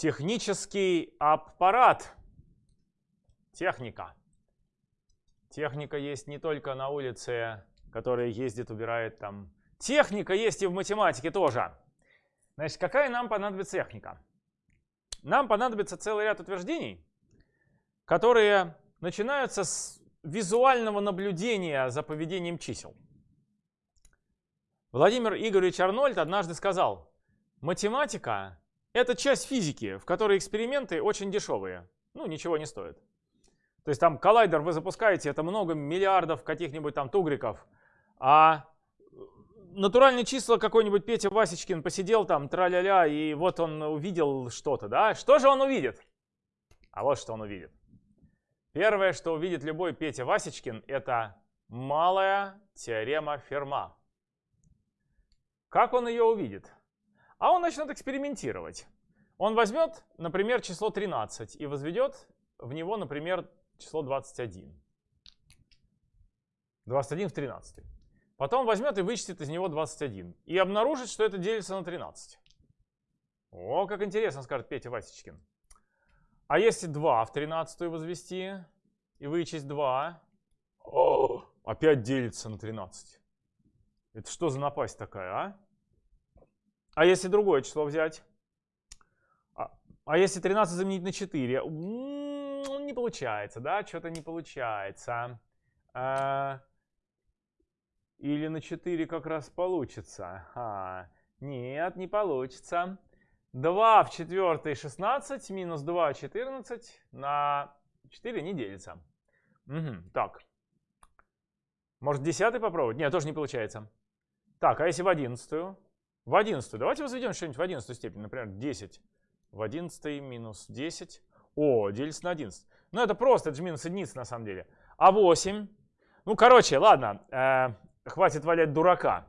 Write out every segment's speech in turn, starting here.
Технический аппарат. Техника. Техника есть не только на улице, которая ездит, убирает там. Техника есть и в математике тоже. Значит, какая нам понадобится техника? Нам понадобится целый ряд утверждений, которые начинаются с визуального наблюдения за поведением чисел. Владимир Игоревич Арнольд однажды сказал, математика — это часть физики, в которой эксперименты очень дешевые, ну, ничего не стоят. То есть там коллайдер вы запускаете, это много миллиардов каких-нибудь там тугриков, а натуральные числа какой-нибудь Петя Васечкин посидел там, тра-ля-ля, и вот он увидел что-то, да? Что же он увидит? А вот что он увидит. Первое, что увидит любой Петя Васечкин, это малая теорема Ферма. Как он ее увидит? А он начнет экспериментировать. Он возьмет, например, число 13 и возведет в него, например, число 21. 21 в 13. Потом возьмет и вычтет из него 21. И обнаружит, что это делится на 13. О, как интересно, скажет Петя Васечкин. А если 2 в 13 возвести и вычесть 2, о, опять делится на 13. Это что за напасть такая, а? А если другое число взять? А, а если 13 заменить на 4? М -м, не получается, да? Что-то не получается. А, или на 4 как раз получится. А, нет, не получится. 2 в четвертой 16 минус 2 14 на 4 не делится. Угу, так. Может десятый попробовать? Нет, тоже не получается. Так, а если в одиннадцатую? В одиннадцатую. Давайте возведем что-нибудь в одиннадцатую степень. Например, 10 в одиннадцатой минус 10. О, делится на 11. Ну, это просто, это же минус единица на самом деле. А 8? Ну, короче, ладно, э, хватит валять дурака.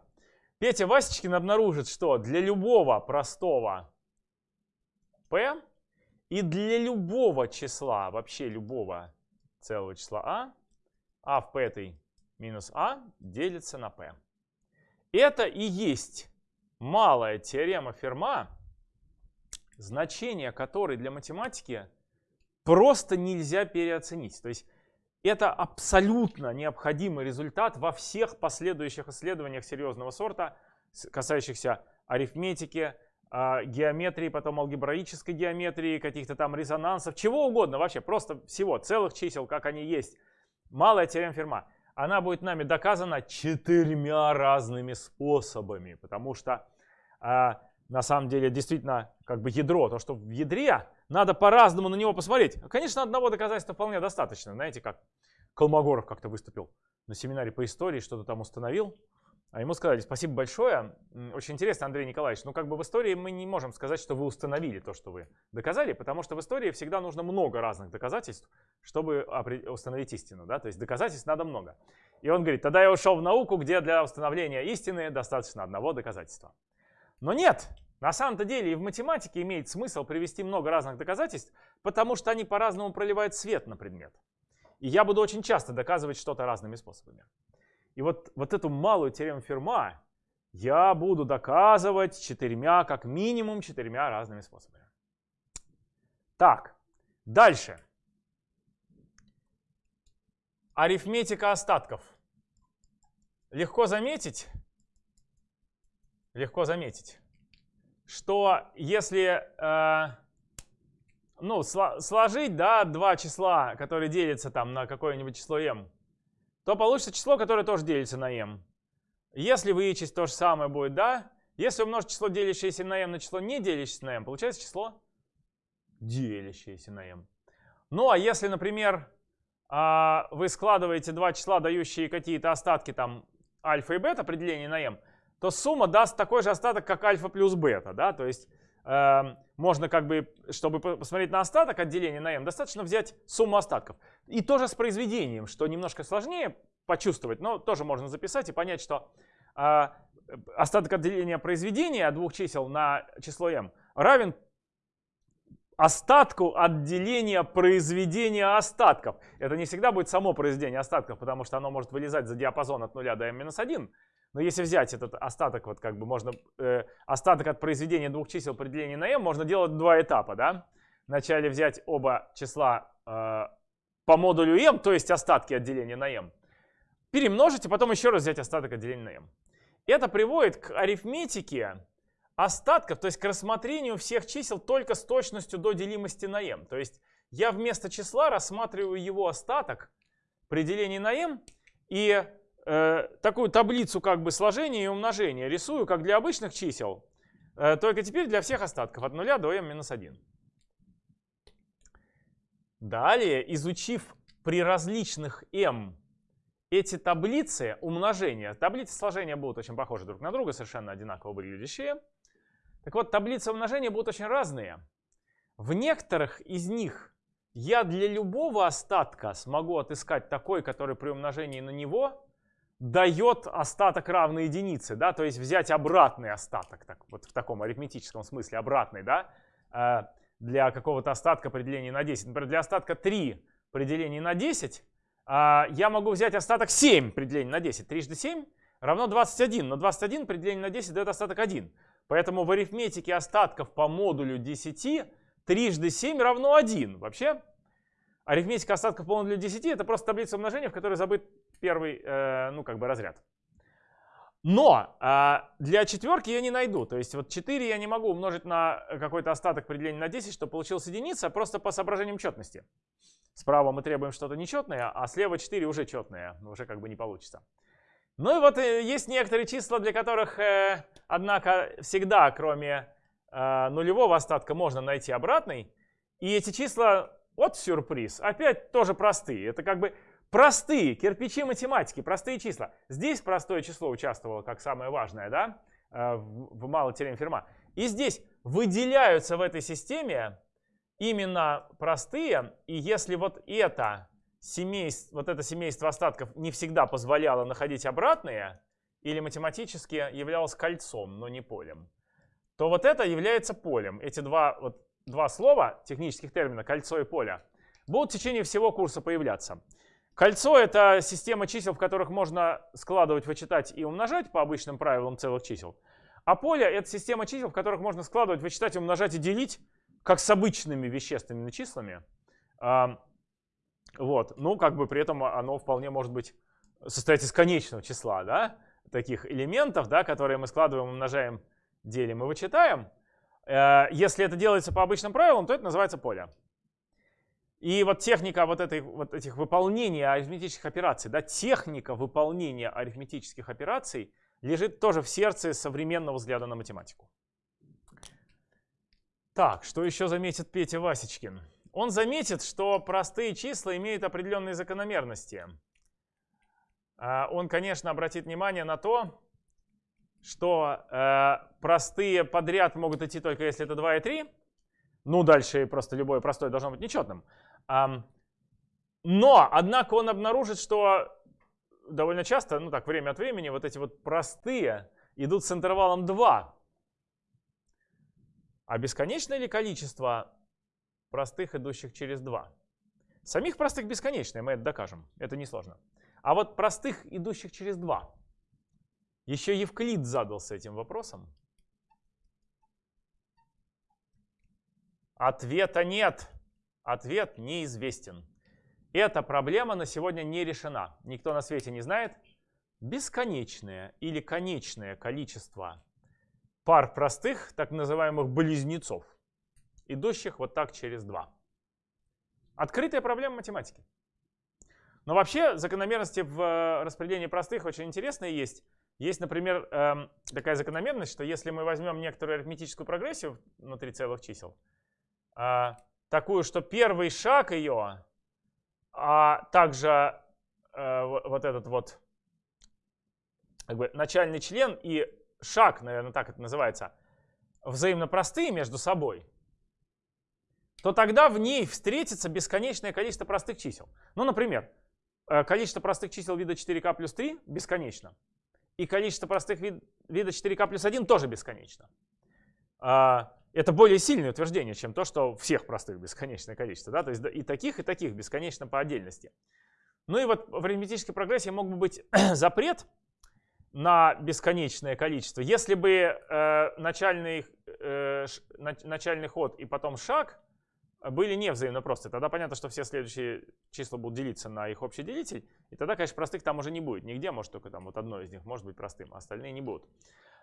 Петя Васечкин обнаружит, что для любого простого p и для любого числа, вообще любого целого числа а, а в p минус а делится на p. Это и есть малая теорема Ферма, значение которой для математики просто нельзя переоценить. То есть это абсолютно необходимый результат во всех последующих исследованиях серьезного сорта, касающихся арифметики, а, геометрии, потом алгебраической геометрии, каких-то там резонансов, чего угодно вообще, просто всего, целых чисел, как они есть. Малая теорема Ферма. Она будет нами доказана четырьмя разными способами, потому что э, на самом деле действительно как бы ядро, то, что в ядре, надо по-разному на него посмотреть. Конечно, одного доказательства вполне достаточно. Знаете, как Колмогоров как-то выступил на семинаре по истории, что-то там установил. А ему сказали, спасибо большое, очень интересно, Андрей Николаевич, но как бы в истории мы не можем сказать, что вы установили то, что вы доказали, потому что в истории всегда нужно много разных доказательств, чтобы установить истину, да, то есть доказательств надо много. И он говорит, тогда я ушел в науку, где для установления истины достаточно одного доказательства. Но нет, на самом-то деле и в математике имеет смысл привести много разных доказательств, потому что они по-разному проливают свет на предмет. И я буду очень часто доказывать что-то разными способами. И вот, вот эту малую теорему Ферма я буду доказывать четырьмя, как минимум четырьмя разными способами. Так, дальше. Арифметика остатков. Легко заметить, легко заметить, что если э, ну, сложить да, два числа, которые делятся там на какое-нибудь число m, то получится число, которое тоже делится на m. Если вычесть то же самое будет, да? Если умножить число, делящееся на m, на число, не делящееся на m, получается число, делящееся на m. Ну, а если, например, а, вы складываете два числа, дающие какие-то остатки, там, альфа и бета, определение на m, то сумма даст такой же остаток, как альфа плюс бета, да? То есть э, можно как бы, чтобы посмотреть на остаток отделения на m, достаточно взять сумму остатков. И тоже с произведением, что немножко сложнее почувствовать, но тоже можно записать и понять, что э, остаток отделения произведения двух чисел на число m равен остатку отделения произведения остатков. Это не всегда будет само произведение остатков, потому что оно может вылезать за диапазон от 0 до m-1. Но если взять этот остаток, вот как бы можно, э, остаток от произведения двух чисел при на m, можно делать два этапа, да? Вначале взять оба числа э, по модулю m, то есть остатки от деления на m, перемножить, и потом еще раз взять остаток от деления на m. Это приводит к арифметике остатков, то есть к рассмотрению всех чисел только с точностью до делимости на m. То есть я вместо числа рассматриваю его остаток при делении на m, и э, такую таблицу как бы сложения и умножения рисую, как для обычных чисел, э, только теперь для всех остатков от 0 до m минус 1. Далее, изучив при различных m эти таблицы умножения, таблицы сложения будут очень похожи друг на друга, совершенно одинаково выглядящие. Так вот, таблицы умножения будут очень разные. В некоторых из них я для любого остатка смогу отыскать такой, который при умножении на него дает остаток равный единице, да, то есть взять обратный остаток, так, вот в таком арифметическом смысле обратный, да, э, для какого-то остатка при делении на 10. Например, для остатка 3 при делении на 10 э, я могу взять остаток 7 при делении на 10. Трижды 7 равно 21, но 21 при делении на 10 дает остаток 1. Поэтому в арифметике остатков по модулю 10 трижды 7 равно 1. Вообще, арифметика остатков по модулю 10 это просто таблица умножения, в которой забыт первый, э, ну, как бы разряд. Но э, для четверки я не найду. То есть вот 4 я не могу умножить на какой-то остаток при на 10, чтобы получилась единица, просто по соображениям четности. Справа мы требуем что-то нечетное, а слева 4 уже четное. Уже как бы не получится. Ну и вот э, есть некоторые числа, для которых, э, однако, всегда, кроме э, нулевого остатка, можно найти обратный. И эти числа, вот сюрприз, опять тоже простые. Это как бы Простые кирпичи математики, простые числа. Здесь простое число участвовало как самое важное, да, э, в малой теореме Ферма. И здесь выделяются в этой системе именно простые. И если вот это семейство, вот это семейство остатков не всегда позволяло находить обратные, или математически являлось кольцом, но не полем, то вот это является полем. Эти два, вот, два слова, технических термина, кольцо и поле, будут в течение всего курса появляться. Кольцо — это система чисел, в которых можно складывать, вычитать и умножать по обычным правилам целых чисел. А поле — это система чисел, в которых можно складывать, вычитать, умножать и делить, как с обычными вещественными числами. Вот. Ну, как бы при этом оно вполне может быть состоять из конечного числа, да, таких элементов, да, которые мы складываем, умножаем, делим и вычитаем. Э, если это делается по обычным правилам, то это называется поле. И вот техника вот, этой, вот этих выполнения арифметических операций, да, техника выполнения арифметических операций лежит тоже в сердце современного взгляда на математику. Так, что еще заметит Петя Васечкин? Он заметит, что простые числа имеют определенные закономерности. А, он, конечно, обратит внимание на то, что э, простые подряд могут идти только если это 2 и 3. Ну, дальше просто любое простое должно быть нечетным. Но, однако, он обнаружит, что довольно часто, ну так, время от времени, вот эти вот простые идут с интервалом 2. А бесконечное ли количество простых, идущих через 2? Самих простых бесконечное, мы это докажем, это несложно. А вот простых, идущих через 2. Еще Евклид задался этим вопросом. Ответа нет. Ответ неизвестен. Эта проблема на сегодня не решена. Никто на свете не знает бесконечное или конечное количество пар простых, так называемых близнецов, идущих вот так через два. Открытая проблема математики. Но вообще закономерности в э, распределении простых очень интересные есть. Есть, например, эм, такая закономерность, что если мы возьмем некоторую арифметическую прогрессию внутри целых чисел, э, такую, что первый шаг ее, а также э, вот этот вот как бы, начальный член и шаг, наверное, так это называется, взаимно простые между собой, то тогда в ней встретится бесконечное количество простых чисел. Ну, например, э, количество простых чисел вида 4k плюс 3 бесконечно. И количество простых вид, вида 4k плюс 1 тоже бесконечно. А, это более сильное утверждение, чем то, что всех простых бесконечное количество. Да? То есть и таких, и таких бесконечно по отдельности. Ну и вот в арифметической прогрессии мог бы быть запрет, на бесконечное количество. Если бы э, начальный, э, ш, начальный ход и потом шаг были не взаимно простые, тогда понятно, что все следующие числа будут делиться на их общий делитель, и тогда, конечно, простых там уже не будет. Нигде, может, только там вот одно из них может быть простым, а остальные не будут.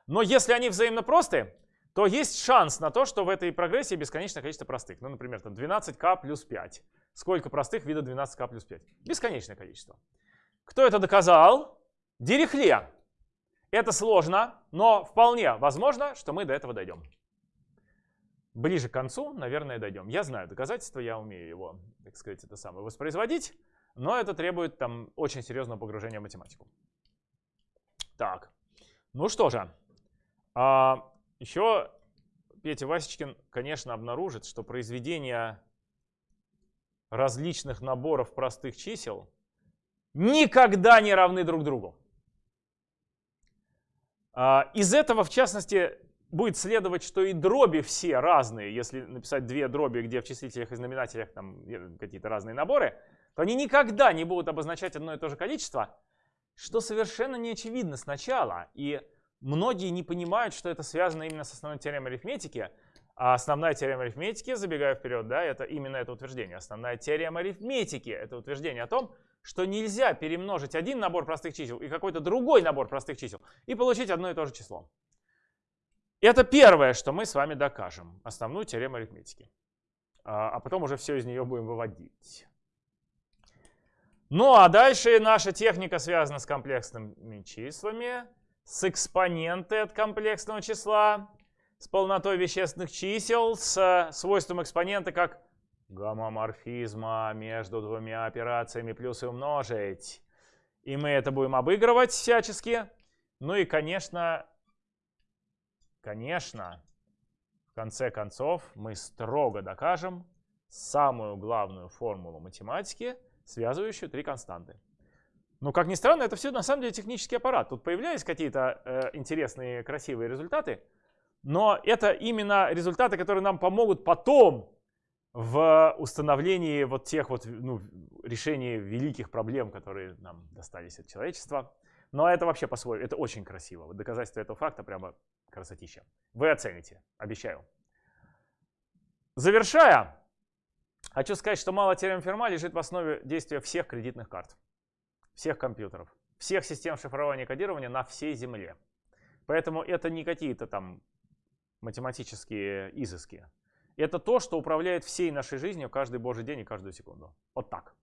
Но если они взаимно простые, то есть шанс на то, что в этой прогрессии бесконечное количество простых. Ну, например, там 12k плюс 5. Сколько простых вида 12k плюс 5? Бесконечное количество. Кто это доказал? Дирихле. Это сложно, но вполне возможно, что мы до этого дойдем. Ближе к концу, наверное, дойдем. Я знаю доказательства, я умею его, так сказать, это самое воспроизводить, но это требует там очень серьезного погружения в математику. Так, ну что же, а, еще Петя Васечкин, конечно, обнаружит, что произведение различных наборов простых чисел никогда не равны друг другу. А, из этого, в частности, будет следовать, что и дроби все разные. Если написать две дроби, где в числителях и знаменателях там какие-то разные наборы, то они никогда не будут обозначать одно и то же количество, что совершенно не очевидно сначала. И многие не понимают, что это связано именно с основной теоремой арифметики. А основная теорема арифметики, забегая вперед, да, это именно это утверждение. Основная теорема арифметики — это утверждение о том, что нельзя перемножить один набор простых чисел и какой-то другой набор простых чисел и получить одно и то же число. Это первое, что мы с вами докажем, основную теорему арифметики. А, а потом уже все из нее будем выводить. Ну а дальше наша техника связана с комплексными числами, с экспоненты от комплексного числа, с полнотой вещественных чисел, с свойством экспонента как гомоморфизма между двумя операциями плюс и умножить. И мы это будем обыгрывать всячески. Ну и, конечно, конечно, в конце концов мы строго докажем самую главную формулу математики, связывающую три константы. Ну, как ни странно, это все на самом деле технический аппарат. Тут появлялись какие-то э, интересные, красивые результаты, но это именно результаты, которые нам помогут потом в установлении вот тех вот ну, решений великих проблем, которые нам достались от человечества. Но это вообще по-своему, это очень красиво. Вот доказательство этого факта прямо красотища. Вы оцените, обещаю. Завершая, хочу сказать, что мало теорем Ферма лежит в основе действия всех кредитных карт, всех компьютеров, всех систем шифрования и кодирования на всей Земле. Поэтому это не какие-то там математические изыски. Это то, что управляет всей нашей жизнью каждый божий день и каждую секунду. Вот так.